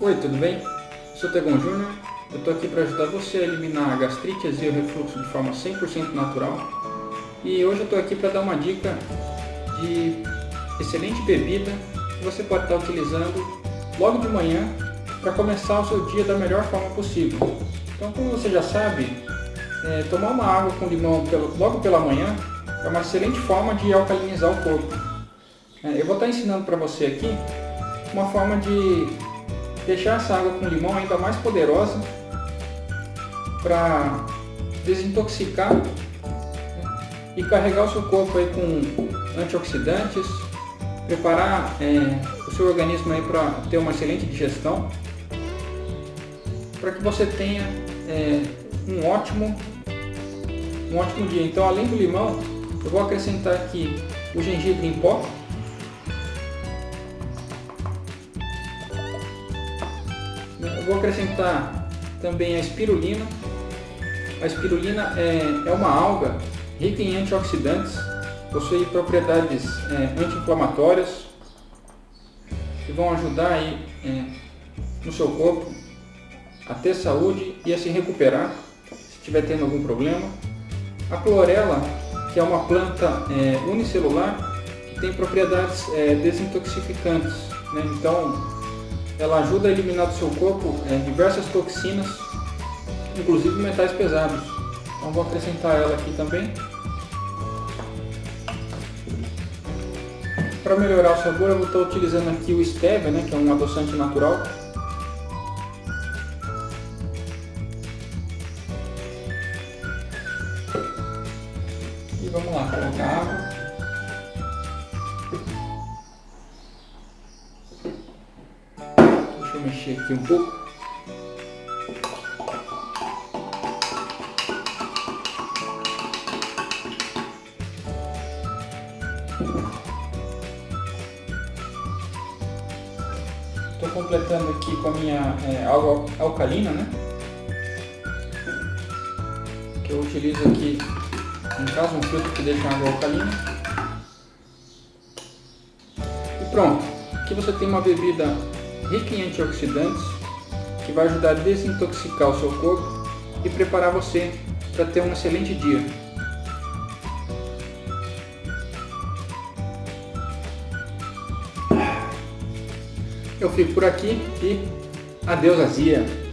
Oi, tudo bem? Sou Tegon Júnior, eu estou aqui para ajudar você a eliminar a gastrite, azia e refluxo de forma 100% natural. E hoje eu estou aqui para dar uma dica de excelente bebida que você pode estar utilizando logo de manhã para começar o seu dia da melhor forma possível. Então, como você já sabe, é, tomar uma água com limão pelo, logo pela manhã é uma excelente forma de alcalinizar o corpo. É, eu vou estar ensinando para você aqui uma forma de deixar essa água com limão ainda mais poderosa para desintoxicar né, e carregar o seu corpo aí com antioxidantes, preparar é, o seu organismo aí para ter uma excelente digestão, para que você tenha é, um ótimo um ótimo dia. Então, além do limão, eu vou acrescentar aqui o gengibre em pó, vou acrescentar também a espirulina. A espirulina é, é uma alga rica em antioxidantes, possui propriedades é, anti-inflamatórias que vão ajudar aí, é, no seu corpo a ter saúde e a se recuperar se estiver tendo algum problema. A clorela, que é uma planta é, unicelular, que tem propriedades é, desintoxicantes. Né? Então, ela ajuda a eliminar do seu corpo é, diversas toxinas, inclusive metais pesados. Então vou acrescentar ela aqui também. Para melhorar o sabor eu vou estar utilizando aqui o stevia, né, que é um adoçante natural. E vamos lá, colocar água. Mexer aqui um pouco. Estou completando aqui com a minha é, água alcalina, né? Que eu utilizo aqui, em caso, um filtro que deixa água alcalina. E pronto, aqui você tem uma bebida rica em antioxidantes, que vai ajudar a desintoxicar o seu corpo e preparar você para ter um excelente dia. Eu fico por aqui e adeus azia!